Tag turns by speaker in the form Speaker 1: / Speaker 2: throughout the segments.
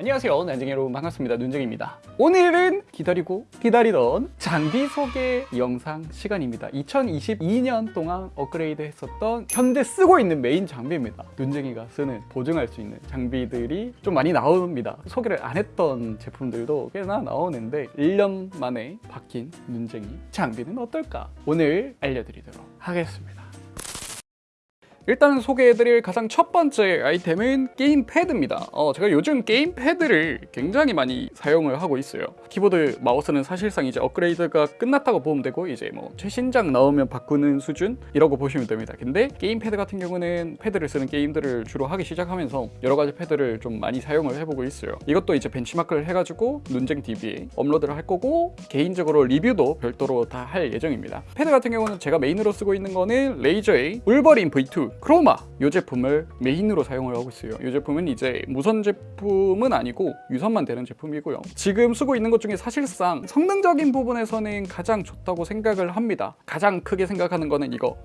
Speaker 1: 안녕하세요. 난쟁이 여러분 반갑습니다. 눈쟁입니다. 오늘은 기다리고 기다리던 장비 소개 영상 시간입니다. 2022년 동안 업그레이드 했었던 현재 쓰고 있는 메인 장비입니다. 눈쟁이가 쓰는 보증할 수 있는 장비들이 좀 많이 나옵니다. 소개를 안 했던 제품들도 꽤나 나오는데 1년 만에 바뀐 눈쟁이 장비는 어떨까? 오늘 알려드리도록 하겠습니다 일단 소개해드릴 가장 첫 번째 아이템은 게임 패드입니다. 어, 제가 요즘 게임 패드를 굉장히 많이 사용을 하고 있어요. 키보드 마우스는 사실상 이제 업그레이드가 끝났다고 보면 되고 이제 뭐 최신작 나오면 바꾸는 수준 이라고 보시면 됩니다. 근데 게임 패드 같은 경우는 패드를 쓰는 게임들을 주로 하기 시작하면서 여러 가지 패드를 좀 많이 사용을 해보고 있어요. 이것도 이제 벤치마크를 해가지고 눈쟁 DB에 업로드를 할 거고 개인적으로 리뷰도 별도로 다 할 예정입니다. 패드 같은 경우는 제가 메인으로 쓰고 있는 거는 레이저의 울버린 V2 크로마 이 제품을 메인으로 사용을 하고 있어요. 이 제품은 이제 무선 제품은 아니고 유선만 되는 제품이고요. 지금 쓰고 있는 것 중에 사실상 성능적인 부분에서는 가장 좋다고 생각을 합니다. 가장 크게 생각하는 거는 이거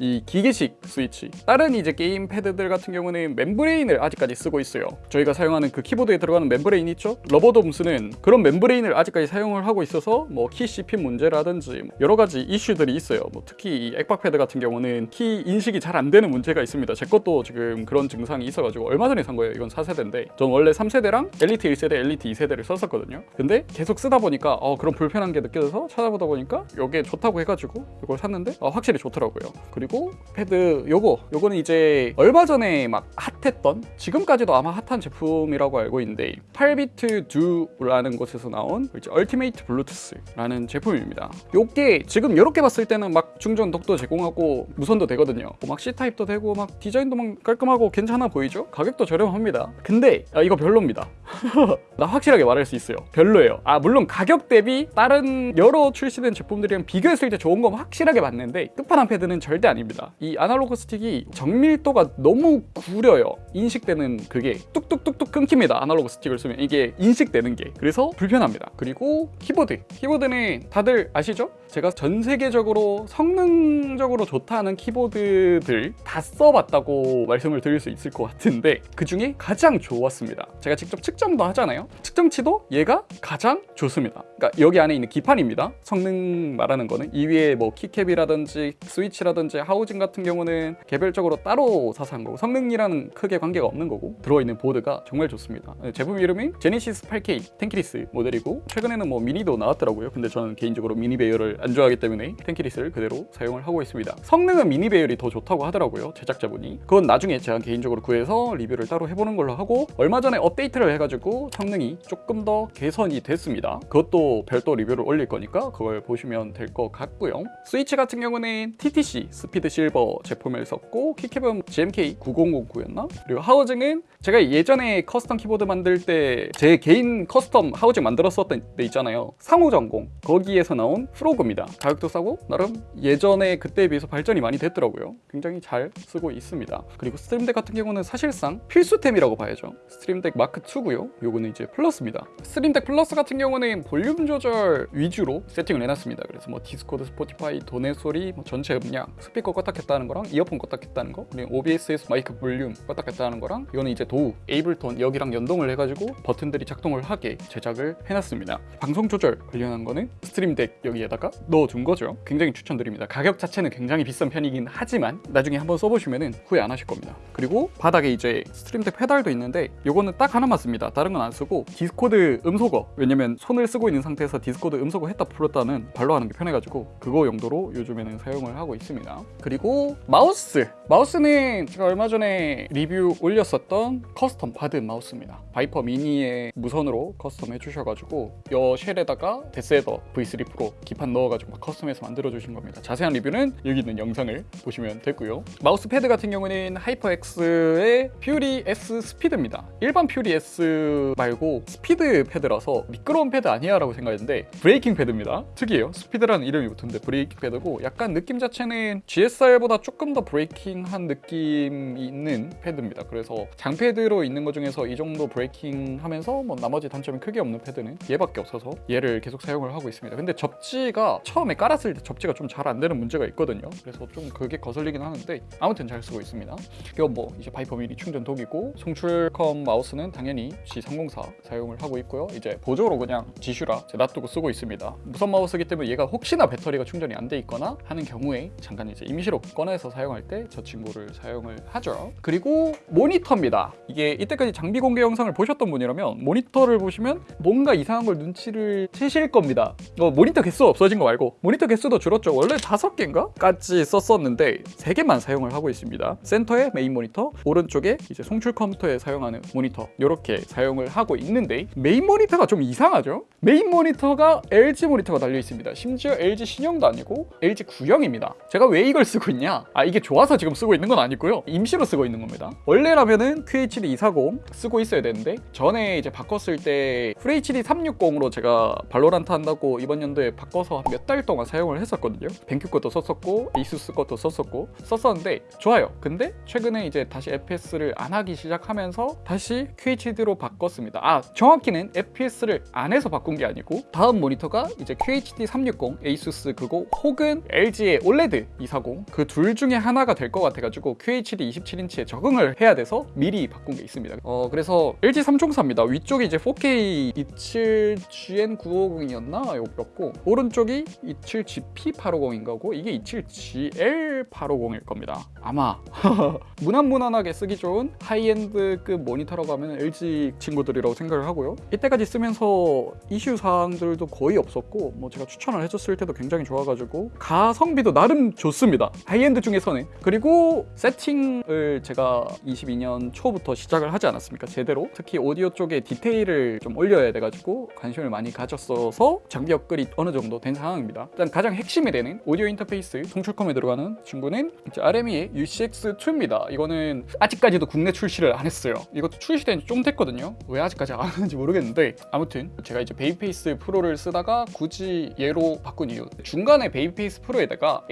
Speaker 1: 이 기계식 스위치. 다른 이제 게임 패드들 같은 경우는 membrane을 아직까지 쓰고 있어요. 저희가 사용하는 그 키보드에 들어가는 membrane 있죠? rubber dome 쓰는 그런 membrane을 아직까지 사용을 하고 있어서 뭐 키 씹힘 문제라든지 여러 가지 이슈들이 있어요. 뭐 특히 이 액박 패드 같은 경우는 키 인식이 잘 안 되는 문제가 있습니다. 제 것도 지금 그런 증상이 있어가지고 얼마 전에 산 거예요 이건 4세대인데. 전 원래 3세대랑 엘리트 1세대, 엘리트 2세대를 썼었거든요. 근데 계속 쓰다 보니까 어, 그런 불편한 게 느껴져서 찾아보다 보니까 이게 좋다고 해가지고 이걸 샀는데 어, 확실히 좋더라고요 그리고 패드 요거 요거는 이제 얼마 전에 막 핫했던 지금까지도 아마 핫한 제품이라고 알고 있는데 8BitDo라는 곳에서 나온 이제 Ultimate Bluetooth라는 제품입니다. 요게 지금 이렇게 봤을 때는 막 충전 dock도 제공하고 무선도 되거든요. 뭐막 C type도 되고 막 디자인도 막 깔끔하고 괜찮아 보이죠? 가격도 저렴합니다. 근데 아, 이거 별로입니다. 나 확실하게 말할 수 있어요. 별로예요. 아 물론 가격 대비 다른 여러 출시된 제품들이랑 비교했을 때 좋은 건 확실하게 맞는데 끝판왕 패드는 절대 아닙니다. 이 아날로그 스틱이 정밀도가 너무 구려요. 인식되는 그게 뚝뚝뚝뚝 끊깁니다. 아날로그 스틱을 쓰면 이게 인식되는 게. 그래서 불편합니다. 그리고 키보드. 키보드는 다들 아시죠? 제가 전 세계적으로 성능적으로 좋다는 키보드들 다 써봤다고 말씀을 드릴 수 있을 것 같은데 그 중에 가장 좋았습니다. 제가 직접 측정도 하잖아요. 측정치도 얘가 가장 좋습니다. 그러니까 여기 안에 있는 기판입니다. 성능 말하는 거는. 이 위에 뭐 keycap이라든지 스위치라든지 하우징 같은 경우는 개별적으로 따로 사서 한 거고 성능이랑은 크게 관계가 없는 거고 들어있는 보드가 정말 좋습니다. 제품 이름이 제네시스 8K tenkeyless 모델이고 최근에는 뭐 미니도 나왔더라고요. 근데 저는 개인적으로 미니 배열을 안 좋아하기 때문에 tenkeyless를 그대로 사용을 하고 있습니다. 성능은 미니 배열이 더 좋다고 하더라고요 제작자분이. 그건 나중에 제가 개인적으로 구해서 리뷰를 따로 해보는 걸로 하고 얼마 전에 업데이트를 해가지고 성능이 조금 더 개선이 됐습니다. 그것도 별도 리뷰를 올릴 거니까 그걸 보시면 될 것 같고요. 스위치 같은 경우는 TTC Speed Silver 제품을 썼고 keycap은 GMK 9009였나? 그리고 하우징은 제가 예전에 custom 키보드 만들 때 제 개인 custom 하우징 만들었었던 데 있잖아요. 상호정공. 거기에서 나온 Frog입니다. 가격도 싸고 나름 예전에 그때에 비해서 발전이 많이 됐더라고요. 굉장히 잘 쓰고 있습니다. 그리고 Stream Deck 같은 경우는 사실상 필수템이라고 봐야죠. Stream Deck Mark 2고요. 요거는 이제 Plus입니다. Stream Deck Plus 같은 경우는 볼륨 조절 위주로 세팅을 해놨습니다. 그래서 뭐 Discord, Spotify, 도네 소리, 뭐 전체 음량, 스피커 껐다 켰다는 거랑 이어폰 껐다 켰다는 거 그리고 OBS에서 마이크 볼륨 껐다 켰다는 거랑 이거는 이제 DAW, Ableton 여기랑 연동을 해가지고 버튼들이 작동을 하게 제작을 해놨습니다. 방송 조절 관련한 거는 Stream Deck 여기에다가 넣어둔 거죠. 굉장히 추천드립니다. 가격 자체는 굉장히 비싼 편이긴 하지만 나중에 한번 써보시면 후회 안 하실 겁니다. 그리고 바닥에 이제 Stream Deck 페달도 있는데 이거는 딱 하나만 씁니다. 다른 건 안 쓰고 Discord 음소거 왜냐면 손을 쓰고 있는 상태에서 Discord 음소거 했다 풀었다는 발로 하는 게 편해가지고 그거 용도로 요즘에는 사용을 하고 있습니다 그리고 마우스. 마우스는 제가 얼마 전에 리뷰 올렸었던 custom 받은 마우스입니다. Viper Mini에 무선으로 custom 해주셔가지고 여 쉘에다가 데스헤더 V3 프로 기판 넣어가지고 막 custom해서 만들어주신 겁니다. 자세한 리뷰는 여기 있는 영상을 보시면 되고요. 마우스 패드 같은 경우는 HyperX의 Fury S Speed입니다. 일반 Fury S 말고 스피드 패드라서 미끄러운 패드 아니야 라고 생각했는데 braking 패드입니다. 특이해요. 스피드라는 이름이 붙은데 braking 패드고 약간 느낌 자체는 GSR보다 조금 더 braking한 느낌이 있는 패드입니다 그래서 장패드로 있는 것 중에서 이 정도 braking 하면서 뭐 나머지 단점이 크게 없는 패드는 얘밖에 없어서 얘를 계속 사용을 하고 있습니다 근데 접지가 처음에 깔았을 때 접지가 좀 잘 안 되는 문제가 있거든요 그래서 좀 그게 거슬리긴 하는데 아무튼 잘 쓰고 있습니다 이건 뭐 이제 Viper Mini 충전 dock이고 송출컴 마우스는 당연히 FC304 사용을 하고 있고요. 이제 보조로 그냥 지슈라 놔두고 쓰고 있습니다. 무선 마우스기 때문에 얘가 혹시나 배터리가 충전이 안 돼 있거나 하는 경우에 잠깐 이제 임시로 꺼내서 사용할 때 저 친구를 사용을 하죠. 그리고 모니터입니다. 이게 이때까지 장비 공개 영상을 보셨던 분이라면 모니터를 보시면 뭔가 이상한 걸 눈치를 채실 겁니다. 어, 모니터 개수 없어진 거 말고 모니터 개수도 줄었죠. 원래 다섯 개인가? 까지 썼었는데 세 개만 사용을 하고 있습니다. 센터에 메인 모니터, 오른쪽에 이제 송출 컴퓨터에 사용하는 모니터 이렇게 사용을 하고 있는데 메인 모니터가 좀 이상하죠? 메인 모니터가 LG 모니터가 달려 있습니다. 심지어 LG 신형도 아니고 LG 구형입니다. 제가 왜 이걸 쓰고 있냐? 아 이게 좋아서 지금 쓰고 있는 건 아니고요. 임시로 쓰고 있는 겁니다. 원래라면은 QHD 240 쓰고 있어야 되는데 전에 이제 바꿨을 때 FHD 360으로 제가 VALORANT 한다고 이번 연도에 바꿔서 몇 달 동안 사용을 했었거든요. BenQ 것도 썼었고 ASUS 것도 썼었고 썼었는데 좋아요. 근데 최근에 이제 다시 FPS를 안 하기 시작하면서 다시 QHD로 바꿨습니다. 아 정확히는 FPS를 안 해서 바꾼 게 아니고 다음 모니터가 이제 QHD 360 ASUS 그거 혹은 LG의 OLED 240그 둘 중에 하나가 될 것 같아가지고 QHD 27인치에 적응을 해야 돼서 미리 바꾼 게 있습니다. 어 그래서 LG 3총사입니다. 위쪽이 이제 4K 27GN950이었나 였고 오른쪽이 27GP850인가고 이게 27GL850일 겁니다. 아마 무난무난하게 쓰기 좋은 하이엔드급 모니터라고 하면 LG 친구들이라고 생각을 하고요. 이때까지 쓰면서 이슈 사항들도 거의 없었고 뭐 제가 추천을 해줬을 때도 굉장히 좋아가지고 가성비도 나름 좋습니다. 하이엔드 중에서는 그리고 세팅을 제가 22년 초부터 시작을 하지 않았습니까? 제대로 특히 오디오 쪽에 디테일을 좀 올려야 돼가지고 관심을 많이 가졌어서 장비 업글이 어느 정도 된 상황입니다. 일단 가장 핵심이 되는 오디오 인터페이스 송출컴에 들어가는 친구는 RME의 UCX2입니다. 이거는 아직까지도 국내 출시를 안 했어요. 이것도 출시된 지 좀 됐거든요. 왜 아직까지 안 하는지 모르겠는데 아무튼 제가 이제 Babyface Pro를 쓰다가 굳이 얘로 바꾼 이유 중간에 Babyface Pro에다가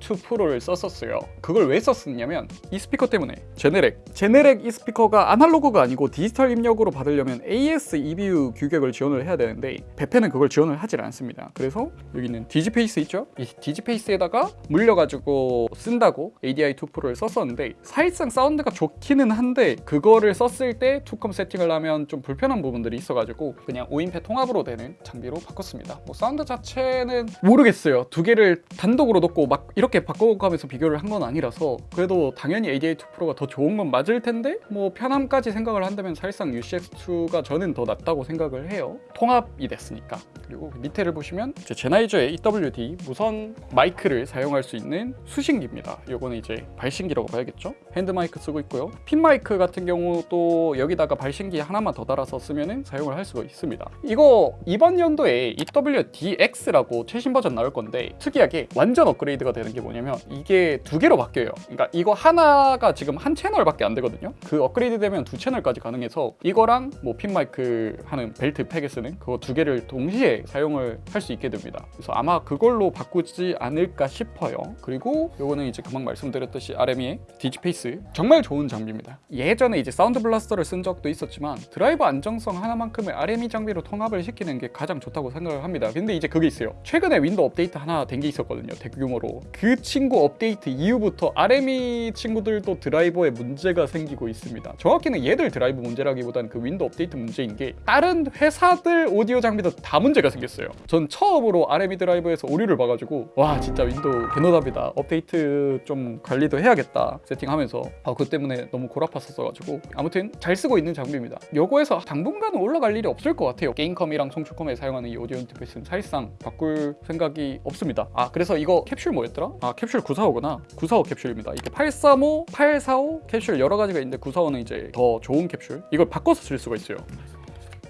Speaker 1: ADI2 Pro를 썼었어요. 그걸 왜 썼었냐면 이 스피커 때문에 Genelec Genelec 이 스피커가 아날로그가 아니고 디지털 입력으로 받으려면 AES EBU 규격을 지원을 해야 되는데 베페는 그걸 지원을 하질 않습니다. 그래서 여기는 Digiface 있죠? 이 Digiface에다가 물려가지고 쓴다고 ADI2 Pro를 썼었는데 사실상 사운드가 좋기는 한데 그거를 썼을 때 투컴 세팅을 하면 좀 불편한 부분들이 있어가지고 그냥 오인페 통합으로 되는 장비로 바꿨습니다. 뭐 사운드 자체는 모르겠어요. 두 개를 단독으로 놓고 막 이렇게 바꿔가면서 비교를 한 건 아니라서 그래도 당연히 ADI2 Pro가 더 좋은 건 맞을 텐데 뭐 편함까지 생각을 한다면 사실상 UCX2가 저는 더 낫다고 생각을 해요. 통합이 됐으니까. 그리고 밑에를 보시면 이제 Sennheiser의 EWD 무선 마이크를 사용할 수 있는 수신기입니다. 이거는 이제 발신기라고 봐야겠죠? 핸드 마이크 쓰고 있고요. 핀 마이크 같은 경우도 여기다가 발신기 하나만 더 달아서 쓰면은 사용을 할 수가 있습니다. 이거 이번 연도에 EWDX라고 최신 버전 나올 건데 특이하게 완전 업그레이드가 되는 게 뭐냐면 이게 두 개로 바뀌어요. 그러니까 이거 하나가 지금 한 채널밖에 안 되거든요. 그 업그레이드 되면 두 채널까지 가능해서 이거랑 뭐 핀 마이크 하는 belt pack에 쓰는 그거 두 개를 동시에 사용을 할 수 있게 됩니다. 그래서 아마 그걸로 바꾸지 않을까 싶어요. 그리고 요거는 이제 금방 말씀드렸듯이 RME의 Digiface 정말 좋은 장비입니다. 예전에 이제 Sound Blaster를 쓴 적도 있었지만 드라이버 안정성 하나만큼은 RME 장비로 통합을 시키는 게 가장 좋다고 생각을 합니다. 근데 이제 그게 있어요. 최근에 윈도우 업데이트 하나 된 게 있었거든요. 대규모로. 그 친구 업데이트 이후부터 RME 친구들도 드라이버에 문제가 생기고 있습니다. 정확히는 얘들 드라이브 문제라기보다는 그 윈도우 업데이트 문제인 게 다른 회사들 오디오 장비도 다 문제가 생겼어요. 전 처음으로 RME 드라이버에서 오류를 봐가지고 와 진짜 윈도우 개노답이다. 업데이트 좀 관리도 해야겠다 세팅하면서 아, 그 때문에 너무 골 아팠었어가지고 아무튼 잘 쓰고 있는 장비입니다. 요거에서 당분간은 올라갈 일이 없을 것 같아요. 게임컴이랑 송출컴에 사용하는 이 오디오 인터페이스는 사실상 바꿀 생각이 없습니다. 아 그래서 이거 캡슐 뭐였더라? 아 캡슐 945구나. 945 캡슐입니다. 이게 835, 845 캡슐 여러 가지가 있는데 945는 이제 더 좋은 캡슐. 이걸 바꿔서 쓸 수가 있어요.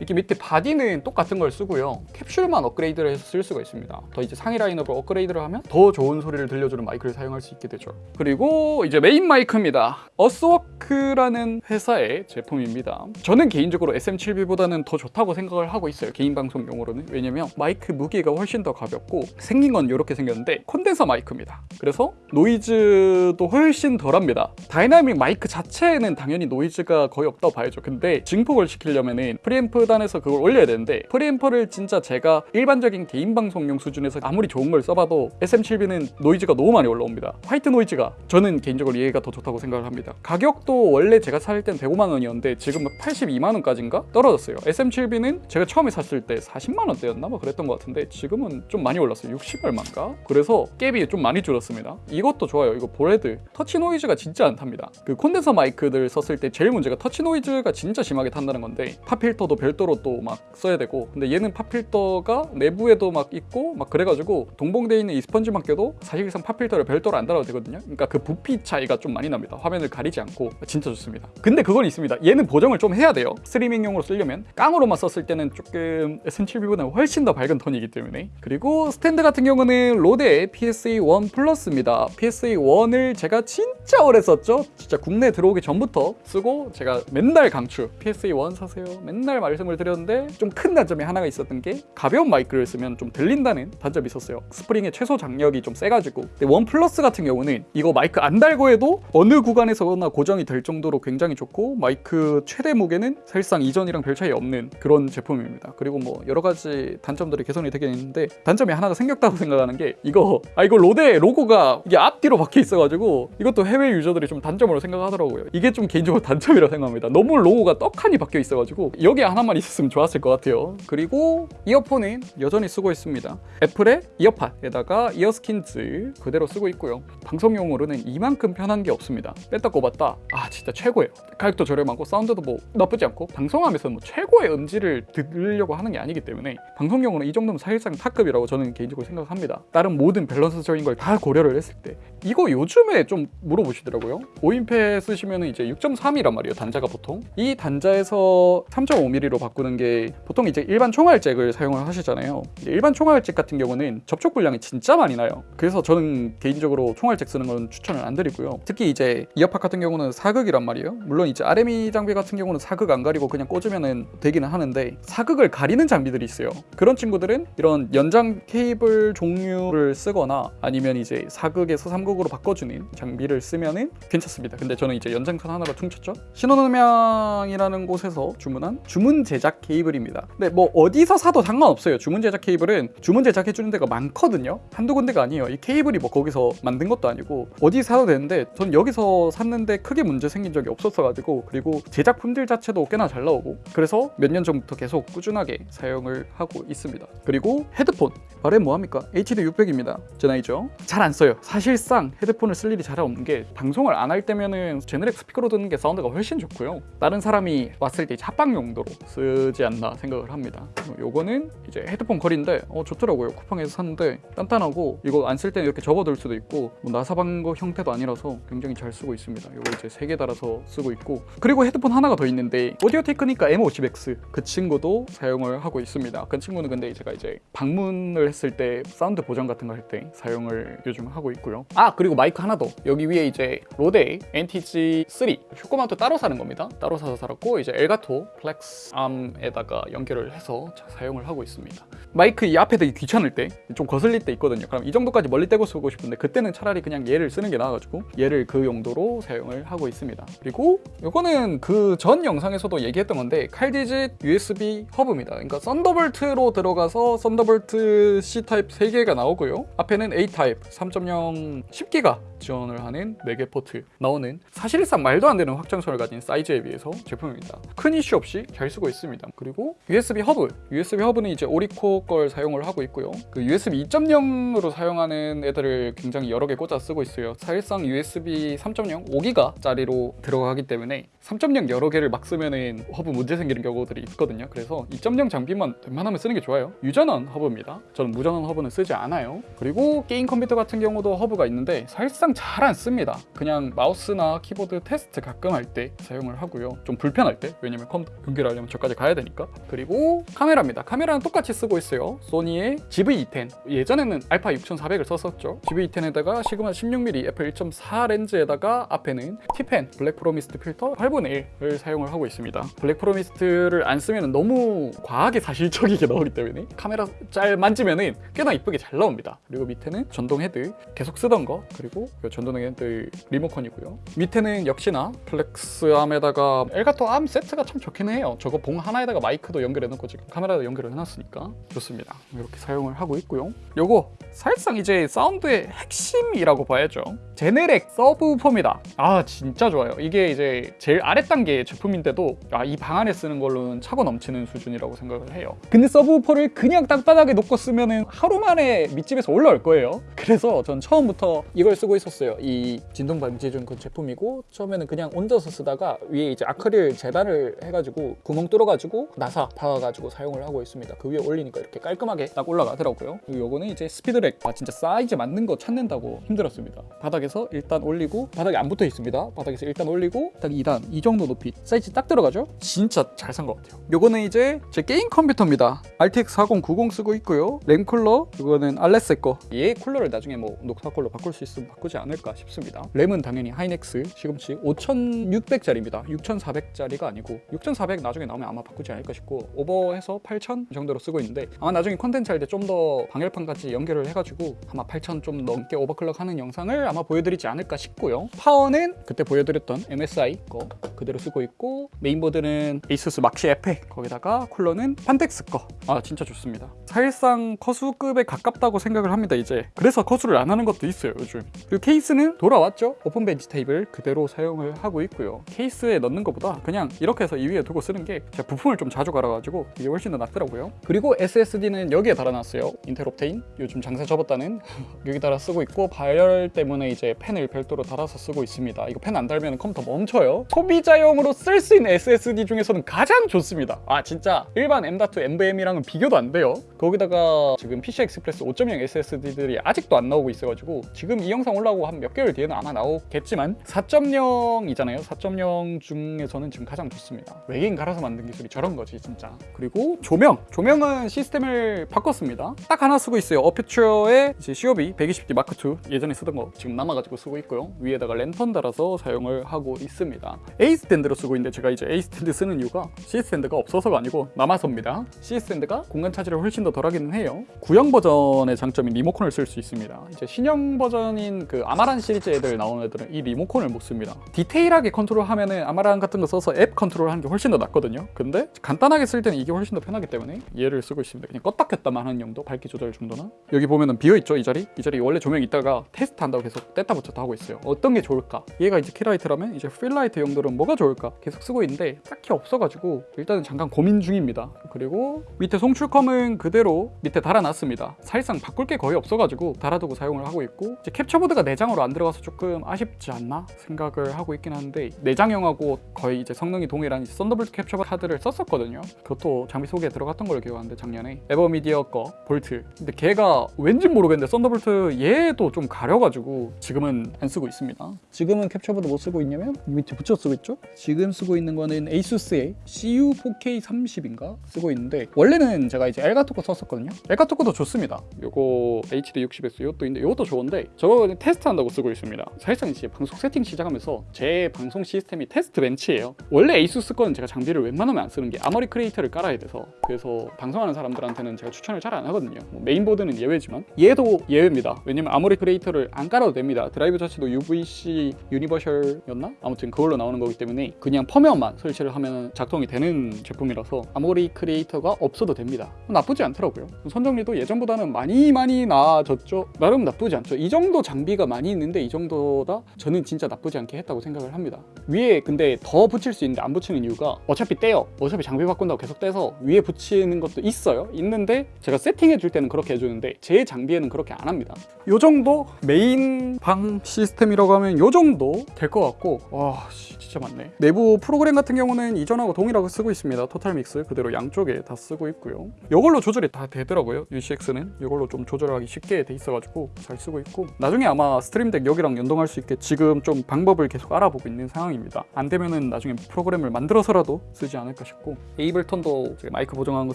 Speaker 1: 이렇게 밑에 body는 똑같은 걸 쓰고요. 캡슐만 업그레이드를 해서 쓸 수가 있습니다. 더 이제 상위 라인업을 업그레이드를 하면 더 좋은 소리를 들려주는 마이크를 사용할 수 있게 되죠. 그리고 이제 메인 마이크입니다. 어스워크라는 회사의 제품입니다. 저는 개인적으로 SM7B보다는 더 좋다고 생각을 하고 있어요. 개인 방송용으로는. 왜냐면 마이크 무게가 훨씬 더 가볍고 생긴 건 이렇게 생겼는데 콘덴서 마이크입니다. 그래서 노이즈도 훨씬 덜합니다. 다이나믹 마이크 자체에는 당연히 노이즈가 거의 없다고 봐야죠. 근데 증폭을 시키려면 은 프리앰프 수단에서 그걸 올려야 되는데 preamp를 진짜 제가 일반적인 개인 방송용 수준에서 아무리 좋은 걸 써봐도 SM7B는 노이즈가 너무 많이 올라옵니다. 화이트 노이즈가 저는 개인적으로 얘가 더 좋다고 생각을 합니다. 가격도 원래 제가 살 땐 105만 원이었는데 지금 82만 원까지인가 떨어졌어요. SM7B는 제가 처음에 샀을 때 40만 원대였나 뭐 그랬던 것 같은데 지금은 좀 많이 올랐어요. 60 얼마인가? 그래서 갭이 좀 많이 줄었습니다. 이것도 좋아요. 이거 보레드 터치 노이즈가 진짜 안 탑니다. 그 콘덴서 마이크들 썼을 때 제일 문제가 터치 노이즈가 진짜 심하게 탄다는 건데 pop filter도 별도 로 또 막 써야 되고 근데 얘는 pop filter가 내부에도 막 있고 막 그래가지고 동봉돼 있는 이 스펀지만 껴도 사실상 pop filter를 별도로 안 달아도 되거든요. 그러니까 그 부피 차이가 좀 많이 납니다. 화면을 가리지 않고 진짜 좋습니다. 근데 그건 있습니다. 얘는 보정을 좀 해야 돼요. 스트리밍용으로 쓰려면 깡으로만 썼을 때는 조금 SM7B보다 훨씬 더 밝은 톤이기 때문에 그리고 스탠드 같은 경우는 RODE PSA1 Plus입니다. PSA1을 제가 진짜 오래 썼죠. 진짜 국내 들어오기 전부터 쓰고 제가 맨날 강추 PSA1 사세요. 맨날 말씀을 드렸는데 좀 큰 단점이 하나가 있었던 게 가벼운 마이크를 쓰면 좀 들린다는 단점이 있었어요. 스프링의 최소 장력이 좀 세가지고 근데 One Plus 같은 경우는 이거 마이크 안 달고 해도 어느 구간에서나 고정이 될 정도로 굉장히 좋고 마이크 최대 무게는 사실상 이전이랑 별 차이 없는 그런 제품입니다. 그리고 뭐 여러 가지 단점들이 개선이 되긴 있는데 단점이 하나가 생겼다고 생각하는 게 이거 아 이거 RODE 로고가 이게 앞뒤로 박혀 있어가지고 이것도 해외 유저들이 좀 단점으로 생각하더라고요. 이게 좀 개인적으로 단점이라고 생각합니다. 너무 로고가 떡하니 박혀 있어가지고 여기 하나만 있었으면 좋았을 것 같아요. 그리고 이어폰은 여전히 쓰고 있습니다. 애플의 이어팟에다가 이어스킨즈 그대로 쓰고 있고요. 방송용으로는 이만큼 편한 게 없습니다. 뺐다 꼽았다. 아 진짜 최고예요. 가격도 저렴하고 사운드도 뭐 나쁘지 않고 방송하면서 뭐 최고의 음질을 들으려고 하는 게 아니기 때문에 방송용으로 이 정도면 사실상 탑급이라고 저는 개인적으로 생각합니다. 다른 모든 밸런스적인 걸 다 고려를 했을 때 이거 요즘에 좀 물어보시더라고요. 5인패 쓰시면 이제 6.3이란 말이에요. 단자가 보통 이 단자에서 3.5mm로 바꾸는 게 보통 이제 일반 총알잭을 사용을 하시잖아요. 일반 총알잭 같은 경우는 접촉 분량이 진짜 많이 나요. 그래서 저는 개인적으로 총알잭 쓰는 건 추천을 안 드리고요. 특히 이제 이어팟 같은 경우는 사극이란 말이에요. 물론 이제 RME 장비 같은 경우는 사극 안 가리고 그냥 꽂으면은 되기는 하는데 사극을 가리는 장비들이 있어요. 그런 친구들은 이런 연장 케이블 종류를 쓰거나 아니면 이제 사극에서 3극으로 바꿔주는 장비를 쓰면은 괜찮습니다. 근데 저는 이제 연장선 하나로 퉁쳤죠. 신혼음향이라는 곳에서 주문한 주문 제작 케이블입니다. 근데 뭐 어디서 사도 상관없어요. 주문 제작 케이블은 주문 제작해 주는 데가 많거든요. 한두 군데가 아니에요. 이 케이블이 뭐 거기서 만든 것도 아니고 어디 사도 되는데 전 여기서 샀는데 크게 문제 생긴 적이 없었어가지고 그리고 제작 품질 자체도 꽤나 잘 나오고 그래서 몇 년 전부터 계속 꾸준하게 사용을 하고 있습니다. 그리고 헤드폰 말해 뭐합니까? HD 600입니다. 제 나이죠. 잘 안 써요. 사실상 헤드폰을 쓸 일이 잘 없는 게 방송을 안 할 때면은 제네렉 스피커로 듣는 게 사운드가 훨씬 좋고요. 다른 사람이 왔을 때 합방 용도로 쓰지 않나 생각을 합니다. 요거는 이제 헤드폰 걸이인데 어 좋더라고요. 쿠팡에서 샀는데 단단하고 이거 안 쓸 때는 이렇게 접어둘 수도 있고 뭐 나사 박는 거 형태도 아니라서 굉장히 잘 쓰고 있습니다. 요거 이제 세 개 달아서 쓰고 있고 그리고 헤드폰 하나가 더 있는데 Audio-Technica M50X 그 친구도 사용을 하고 있습니다. 그 친구는 근데 제가 이제 방문을 했을 때 사운드 보정 같은 거 할 때 사용을 요즘 하고 있고요. 아 그리고 마이크 하나 더 여기 위에 이제 RODE NTG3 shock mount 따로 사는 겁니다. 따로 사서 달았고 이제 Elgato Flex Arm 에다가 연결을 해서 자- 사용을 하고 있습니다. 마이크 이 앞에 되게 귀찮을 때 좀 거슬릴 때 있거든요. 그럼 이 정도까지 멀리 떼고 쓰고 싶은데 그때는 차라리 그냥 얘를 쓰는 게 나아가지고 얘를 그 용도로 사용을 하고 있습니다. 그리고 이거는 그 전 영상에서도 얘기했던 건데 칼디짓 USB 허브입니다. 그러니까 Thunderbolt로 들어가서 Thunderbolt C 타입 3개가 나오고요. 앞에는 A 타입 3.0 10기가 지원을 하는 4개 포트 나오는 사실상 말도 안 되는 확장성을 가진 사이즈에 비해서 제품입니다. 큰 이슈 없이 잘 쓰고 있습니다. 그리고 USB 허브, USB 허브는 이제 ORICO 걸 사용을 하고 있고요. 그 USB 2.0으로 사용하는 애들을 굉장히 여러 개 꽂아 쓰고 있어요. 사실상 USB 3.0 5기가 짜리로 들어가기 때문에 3.0 여러 개를 막 쓰면은 허브 문제 생기는 경우들이 있거든요. 그래서 2.0 장비만 웬만하면 쓰는 게 좋아요. 유전원 허브입니다. 저는 무전원 허브는 쓰지 않아요. 그리고 게임 컴퓨터 같은 경우도 허브가 있는데 사실상 잘 안 씁니다. 그냥 마우스나 키보드 테스트 가끔 할 때 사용을 하고요. 좀 불편할 때 왜냐면 컴퓨터 연결하려면 저까지 가야 되니까. 그리고 카메라입니다. 카메라는 똑같이 쓰고 있어요. 소니의 ZV-E10 예전에는 알파 6400을 썼었죠. ZV-E10에다가 Sigma 16mm f 1.4 렌즈에다가 앞에는 Tiffen Black Pro-Mist 필터 8분의 1을 사용을 하고 있습니다. Black Pro-Mist를 안 쓰면 너무 과하게 사실적이게 나오기 때문에 카메라 잘 만지면 은 꽤나 이쁘게 잘 나옵니다. 그리고 밑에는 전동 헤드 계속 쓰던 거 그리고 이 전동 헤드 리모컨이고요. 밑에는 역시나 Flex Arm에다가 Elgato arm 세트가 참 좋긴 해요. 저거 봉 하나에다가 마이크도 연결해놓고 지금 카메라도 연결을 해놨으니까 좋습니다. 이렇게 사용을 하고 있고요. 요거 사실상 이제 사운드의 핵심이라고 봐야죠. Genelec subwoofer입니다. 아 진짜 좋아요. 이게 이제 제일 아래 단계 제품인데도 아, 이 방 안에 쓰는 걸로는 차고 넘치는 수준이라고 생각을 해요. 근데 subwoofer를 그냥 땅바닥에 놓고 쓰면은 하루 만에 밑집에서 올라올 거예요. 그래서 전 처음부터 이걸 쓰고 있었어요. 이 진동 방지준 그 제품이고 처음에는 그냥 얹어서 쓰다가 위에 이제 아크릴 재단을 해가지고 구멍 뚫어가지고 나사 박아가지고 사용을 하고 있습니다. 그 위에 올리니까 이렇게 깔끔하게 딱 올라가더라고요. 그리고 요거는 이제 스피드랙 아 진짜 사이즈 맞는 거 찾는다고 힘들었습니다. 바닥에서 일단 올리고 바닥에 안 붙어 있습니다. 바닥에서 일단 올리고 딱 2단 이 정도 높이 사이즈 딱 들어가죠? 진짜 잘 산 것 같아요. 요거는 이제 제 게임 컴퓨터입니다. RTX 4090 쓰고 있고요. 램 쿨러 이거는 알레스 거. 얘 쿨러를 나중에 뭐 Noctua 쿨러 바꿀 수 있으면 바꾸지 않을까 싶습니다. 램은 당연히 하이닉스 시금치 5600짜리입니다. 6400짜리가 아니고 6400 나중에 나오면 아마 바꾸지 않을까 싶고 오버해서 8000 정도로 쓰고 있는데 아마 나중에 컨텐츠 할 때 좀 더 방열판까지 연결을 해가지고 아마 8000 좀 넘게 overclock 하는 영상을 아마 보여드리지 않을까 싶고요. 파워는 그때 보여드렸던 MSI 거 그대로 쓰고 있고 메인보드는 ASUS 막시 Apex 거기다가 쿨러는 Phanteks 거. 아 진짜 좋습니다. 사실상 커수급에 가깝다고 생각을 합니다 이제. 그래서 커수를 안 하는 것도 있어요 요즘. 그리고 케이스는 돌아왔죠. open bench table 그대로 사용을 하고 있고요. 케이스에 넣는 것보다 그냥 이렇게 해서 이 위에 두고 쓰는 게 제가 부품을 좀 자주 갈아가지고 이게 훨씬 더 낫더라고요. 그리고 SSD는 여기에 달아놨어요. Intel Optane 요즘 장사 접었다는 여기다가 쓰고 있고 발열 때문에 이제 팬을 별도로 달아서 쓰고 있습니다. 이거 팬 안 달면 컴퓨터 멈춰요. 소비자용으로 쓸 수 있는 SSD 중에서는 가장 좋습니다. 아 진짜 일반 M.2 NVMe랑은 비교도 안 돼요. 거기다가 지금 PCI Express 5.0 SSD들이 아직도 안 나오고 있어가지고 지금 이 영상 올라오고 한 몇 개월 뒤에는 아마 나오겠지만 4.0이잖아요. 4.0 중에서는 지금 가장 좋습니다. 외계인 갈아서 만든 기술이 저런 거지 진짜. 그리고 조명. 조명은 시스템을 바꿨습니다. 딱 하나 쓰고 있어요. 어퓨처의 이제 COB 120D 마크 2 예전에 쓰던 거 지금 남아가지고 쓰고 있고요. 위에다가 랜턴 달아서 사용을 하고 있습니다. A 스탠드로 쓰고 있는데 제가 이제 A 스탠드 쓰는 이유가 C 스탠드가 없어서가 아니고 남아서입니다. C 스탠드가 공간 차지를 훨씬 더 덜하기는 해요. 구형 버전의 장점인 리모컨을 쓸 수 있습니다. 이제 신형 버전인 그 Amaran 시리즈 애들 나오는 애들은 이 리모컨을 못 씁니다. 디테일하게 컨트롤하면 은 Amaran 같은 거 써서 앱 컨트롤하는 게 훨씬 더 낫거든요. 근데 간단하게 쓸 때는 이게 훨씬 더 편하기 때문에 얘를 쓰고 있습니다. 그냥 껐다 켰다만 하는 용도, 밝기 조절 정도나 여기 보면은 비어 있죠 이 자리? 이 자리 원래 조명 있다가 테스트 한다고 계속 뗐다 붙였다 하고 있어요. 어떤 게 좋을까? 얘가 이제 key light라면 이제 fill light 용도 는 뭐가 좋을까? 계속 쓰고 있는데 딱히 없어가지고 일단은 잠깐 고민 중입니다. 그리고 밑에 송출컴은 그대로 밑에 달아놨습니다. 사실상 바꿀 게 거의 없어가지고 달아두고 사용을 하고 있고 이제 캡처보드가 내장으로 안 들어가서 조금 아쉽지 않나 생각을 하고 있긴 한데 내장형하고 거의 이제 성능이 동일한 Thunderbolt 캡처 카드를 썼었거든요. 그것도 장비 소개에 들어갔던 걸로 기억하는데 작년에 AVerMedia 거 볼트. 근데 걔가 왠지 모르겠는데 Thunderbolt 얘도 좀 가려가지고 지금은 안 쓰고 있습니다. 지금은 캡처보드 못 쓰고 있냐면 이 밑에 붙여 쓰고 있죠. 지금 쓰고 있는 거는 ASUS의 CU4K30인가 쓰고 있는데 원래는 제가 이제 Elgato 거 썼었거든요. Elgato 거도 좋습니다. 요거 HD 60S 이것도 있는데 이것도 좋은데 저거 그냥 테스트한다고 쓰고 있습니다. 사실상 이제 방송 세팅 시작하면서 제 방송 시스템이 test bench예요. 원래 ASUS 거는 제가 장비를 웬만하면 안 쓰는 게 Armoury Crate를 깔아야 돼서 그래서 방송하는 사람들한테는 제가 추천을 잘 안 하거든요. 뭐 메인보드는 예외지만 얘도 예외입니다. 왜냐면 Armoury Crate를 안 깔아도 됩니다. 드라이브 자체도 UVC universal이었나? 아무튼 그걸로 나오는 거기 때문에 그냥 펌웨어만 설치를 하면 작동이 되는 제품이라서 Armoury Crate가 없어도 됩니다. 나쁘지 않더라고요. 선정리도 예전보다는 많이 많이 나아졌죠. 나름 나쁘지 않죠. 이 정도 장비가 많이 있는데 이 정도다 저는 진짜 나쁘지 않게 했다고 생각을 합니다. 위에 근데 더 붙일 수 있는데 안 붙이는 이유가 어차피 떼요. 어차피 장비 바꾼다고 계속 떼서 위에 붙이는 것도 있어요. 있는데 제가 세팅해 줄 때는 그렇게 해주는데 제 장비에는 그렇게 안 합니다. 요 정도 메인 방 시스템이라고 하면 요 정도 될 것 같고 와 씨, 진짜 많네. 내부 프로그램 같은 경우는 이전하고 동일하게 쓰고 있습니다. TotalMix 그대로 양쪽에 다 쓰고 있고 있고요. 이걸로 조절이 다 되더라고요. UCX는 이걸로 좀 조절하기 쉽게 돼 있어가지고 잘 쓰고 있고 나중에 아마 Stream Deck 여기랑 연동할 수 있게 지금 좀 방법을 계속 알아보고 있는 상황입니다. 안 되면은 나중에 프로그램을 만들어서라도 쓰지 않을까 싶고 Ableton도 이제 마이크 보정하는 거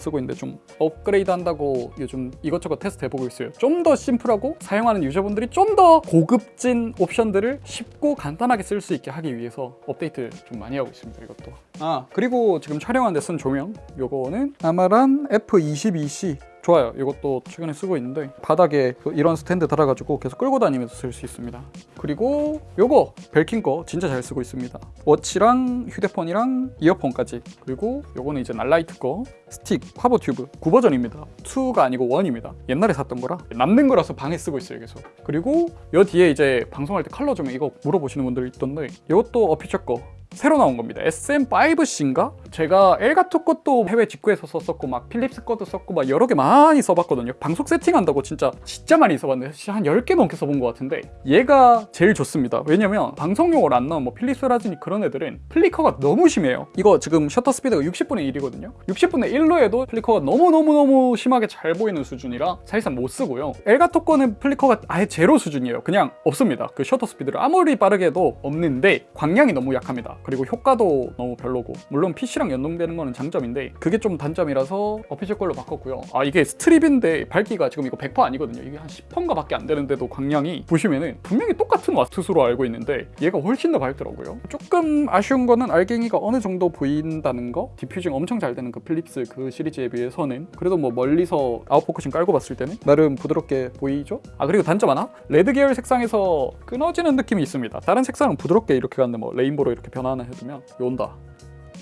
Speaker 1: 쓰고 있는데 좀 업그레이드 한다고 요즘 이것저것 테스트 해보고 있어요. 좀 더 심플하고 사용하는 유저분들이 좀 더 고급진 옵션들을 쉽고 간단하게 쓸 수 있게 하기 위해서 업데이트 좀 많이 하고 있습니다. 이것도. 아 그리고 지금 촬영하는데 쓴 조명 요거는 Amaran F22C 좋아요. 이것도 최근에 쓰고 있는데 바닥에 그 이런 스탠드 달아가지고 계속 끌고 다니면서 쓸 수 있습니다. 그리고 요거 Belkin 거 진짜 잘 쓰고 있습니다. 워치랑 휴대폰이랑 이어폰까지 그리고 요거는 이제 Nanlite 거 스틱 PavoTube 9버전입니다. 2가 아니고 1입니다. 옛날에 샀던 거라 남는 거라서 방에 쓰고 있어요 계속. 그리고 요 뒤에 이제 방송할 때 컬러 조명 이거 물어보시는 분들 있던데 이것도 어피처 거 새로 나온 겁니다. SM5C인가? 제가 Elgato 것도 해외 직구에서 썼었고 막 Philips 것도 썼고 막 여러 개 많이 써봤거든요. 방송 세팅한다고 진짜 진짜 많이 써봤는데 한 10개 넘게 써본 것 같은데 얘가 제일 좋습니다. 왜냐면 방송용으로 안 나온 뭐 Philips 라지니 그런 애들은 flicker가 너무 심해요. 이거 지금 셔터 스피드가 60분의 1이거든요. 60분의 1로 해도 flicker가 너무너무너무 심하게 잘 보이는 수준이라 사실상 못 쓰고요. Elgato 거는 flicker가 아예 제로 수준이에요. 그냥 없습니다. 그 셔터 스피드를 아무리 빠르게 해도 없는데 광량이 너무 약합니다. 그리고 효과도 너무 별로고. 물론 PC랑 연동되는 거는 장점인데 그게 좀 단점이라서 Aputure 걸로 바꿨고요. 아 이게 strip인데 밝기가 지금 이거 100% 아니거든요. 이게 한 10%인가 밖에 안 되는데도 광량이 보시면은 분명히 똑같은 와트수로 알고 있는데 얘가 훨씬 더 밝더라고요. 조금 아쉬운 거는 알갱이가 어느 정도 보인다는 거? diffusing 엄청 잘 되는 그 Philips 그 시리즈에 비해서는. 그래도 뭐 멀리서 out focusing 깔고 봤을 때는 나름 부드럽게 보이죠? 아 그리고 단점 하나? 레드 계열 색상에서 끊어지는 느낌이 있습니다. 다른 색상은 부드럽게 이렇게 갔는데 뭐 rainbow로 이렇게 변화 하나 해두면 온다.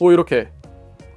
Speaker 1: 오 이렇게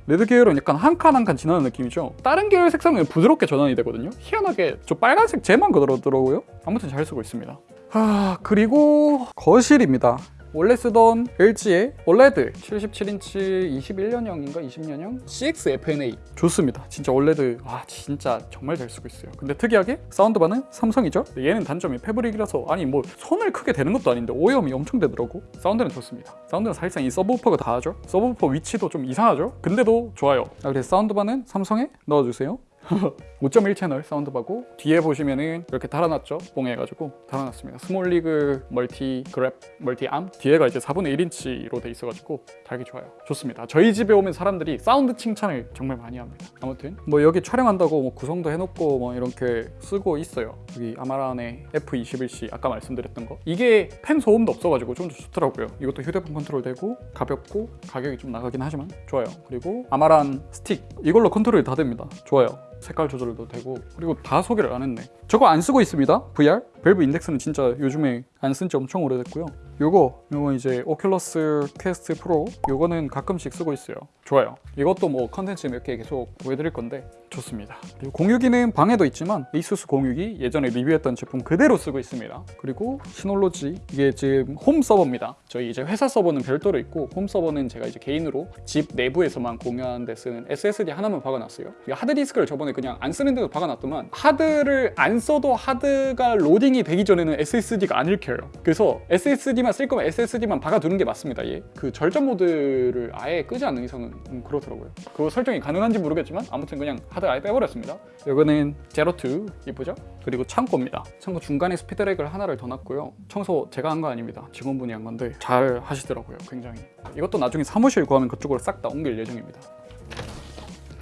Speaker 1: 레드 계열은 약간 한 칸 한 칸 지나는 느낌이죠. 다른 계열 색상은 부드럽게 전환이 되거든요. 희한하게 저 빨간색 쟤만 그러더라고요. 아무튼 잘 쓰고 있습니다. 아 그리고 거실입니다 원래 쓰던 LG의 OLED 77인치 21년형인가 20년형 CX-FNA 좋습니다. 진짜 OLED 와 진짜 정말 잘 쓰고 있어요. 근데 특이하게 soundbar는 삼성이죠. 얘는 단점이 fabric이라서 아니 뭐 손을 크게 대는 것도 아닌데 오염이 엄청 되더라고. 사운드는 좋습니다. 사운드는 사실상 이 subwoofer가 다 하죠. 서브우퍼 위치도 좀 이상하죠. 근데도 좋아요. 아, 그래서 soundbar는 삼성에 넣어주세요. 5.1 채널 soundbar고 뒤에 보시면은 이렇게 달아놨죠? 뽕 해가지고 달아놨습니다. SmallRig multi clamp multi arm 뒤에가 이제 4분의 1인치로 돼 있어가지고 달기 좋아요. 좋습니다. 저희 집에 오면 사람들이 사운드 칭찬을 정말 많이 합니다. 아무튼 뭐 여기 촬영한다고 뭐 구성도 해놓고 뭐 이렇게 쓰고 있어요. 여기 Amaran의 F21C 아까 말씀드렸던 거. 이게 팬 소음도 없어가지고 좀더 좋더라고요. 이것도 휴대폰 컨트롤 되고 가볍고 가격이 좀 나가긴 하지만 좋아요. 그리고 Amaran 스틱 이걸로 컨트롤이 다 됩니다. 좋아요 색깔 조절도 되고 그리고 다 소개를 안 했네. 저거 안 쓰고 있습니다 VR 밸브 인덱스는 진짜 요즘에 안 쓴 지 엄청 오래됐고요. 요거 요거 이제 오큘러스 퀘스트 프로 요거는 가끔씩 쓰고 있어요. 좋아요. 이것도 뭐 컨텐츠 몇 개 계속 보여드릴 건데 좋습니다. 그리고 공유기는 방에도 있지만 에이수스 공유기 예전에 리뷰했던 제품 그대로 쓰고 있습니다. 그리고 시놀로지 이게 지금 홈 서버입니다. 저희 이제 회사 서버는 별도로 있고 홈 서버는 제가 이제 개인으로 집 내부에서만 공유하는 데 쓰는 SSD 하나만 박아놨어요. 이 하드디스크를 저번에 그냥 안 쓰는 데도 박아놨더만 하드를 안 써도 하드가 로딩이 되기 전에는 SSD가 안 읽혀요. 그래서 SSD만 쓸 거면 SSD만 박아두는 게 맞습니다. 얘. 그 절전 모드를 아예 끄지 않는 이상은 음, 그렇더라고요. 그거 설정이 가능한지 모르겠지만 아무튼 그냥 하드 아예 빼버렸습니다. 이거는 제로2 이쁘죠? 그리고 창고입니다. 창고 중간에 스피드렉을 하나를 더 놨고요. 청소 제가 한 거 아닙니다. 직원분이 한 건데 잘 하시더라고요 굉장히. 이것도 나중에 사무실 구하면 그쪽으로 싹 다 옮길 예정입니다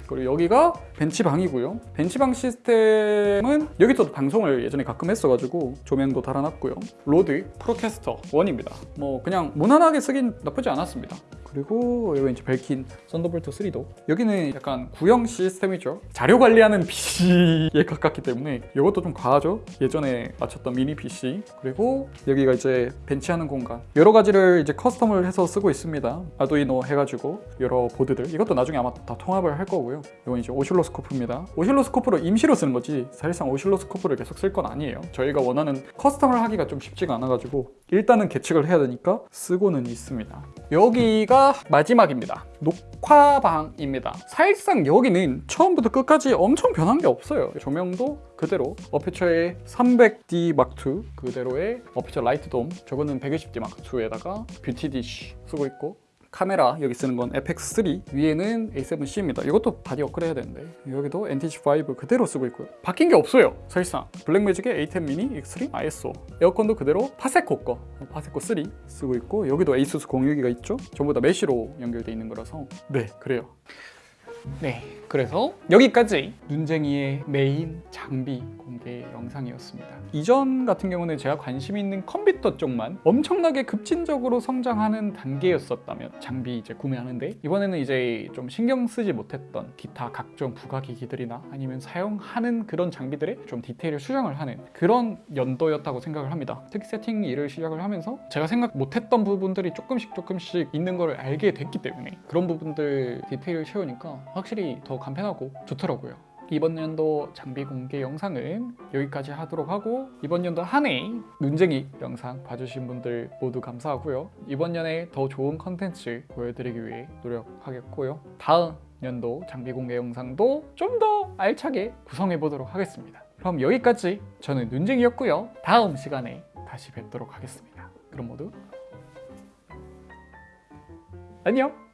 Speaker 1: 그리고 여기가 벤치방이고요. 벤치방 시스템은 여기서도 방송을 예전에 가끔 했어가지고 조명도 달아놨고요. 로드 프로캐스터 1입니다. 뭐 그냥 무난하게 쓰긴 나쁘지 않았습니다. 그리고 여기 이제 벨킨 썬더볼트 3 dock. 여기는 약간 구형 시스템이죠. 자료 관리하는 PC에 가깝기 때문에 이것도 좀 과하죠. 예전에 맞췄던 미니 PC 그리고 여기가 이제 벤치하는 공간. 여러 가지를 이제 custom을 해서 쓰고 있습니다. 아두이노 해가지고 여러 보드들. 이것도 나중에 아마 다 통합을 할 거고요. 이건 이제 오실로스코프입니다. 오실로스코프로 임시로 쓰는 거지 사실상 오실로스코프를 계속 쓸 건 아니에요. 저희가 원하는 custom을 하기가 좀 쉽지가 않아가지고 일단은 계측을 해야 되니까 쓰고는 있습니다. 여기가 마지막입니다. 녹화방입니다. 사실상 여기는 처음부터 끝까지 엄청 변한 게 없어요. 조명도 그대로 어페처의 300D 마크2 그대로의 어페처 라이트 돔 저거는 120D Mark 2에다가 beauty dish 쓰고 있고 카메라 여기 쓰는 건 FX3 위에는 A7C입니다. 이것도 바디 업그레이드 해야 되는데 여기도 NTG5 그대로 쓰고 있고요. 바뀐 게 없어요 사실상. 블랙매직의 A10 미니 X3 ISO 에어컨도 그대로 파세코 거 파세코 3 쓰고 있고 여기도 에이수스 공유기가 있죠? 전부 다 mesh로 연결돼 있는 거라서. 네 그래요. 네, 그래서 여기까지 눈쟁이의 메인 장비 공개 영상이었습니다. 이전 같은 경우는 제가 관심 있는 컴퓨터 쪽만 엄청나게 급진적으로 성장하는 단계였었다면 장비 이제 구매하는데 이번에는 이제 좀 신경 쓰지 못했던 기타 각종 부가기기들이나 아니면 사용하는 그런 장비들의 좀 디테일을 수정을 하는 그런 연도였다고 생각을 합니다. 특히 세팅 일을 시작을 하면서 제가 생각 못했던 부분들이 조금씩 조금씩 있는 걸 알게 됐기 때문에 그런 부분들 디테일을 채우니까 확실히 더 간편하고 좋더라고요. 이번 연도 장비 공개 영상은 여기까지 하도록 하고 이번 연도 한 해 눈쟁이 영상 봐주신 분들 모두 감사하고요. 이번 년에 더 좋은 컨텐츠 보여드리기 위해 노력하겠고요. 다음 연도 장비 공개 영상도 좀 더 알차게 구성해 보도록 하겠습니다. 그럼 여기까지 저는 눈쟁이였고요. 다음 시간에 다시 뵙도록 하겠습니다. 그럼 모두 안녕.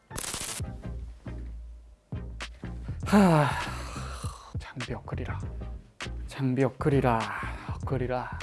Speaker 1: 하 장비 업그리라. 장비 업그리라 업그리라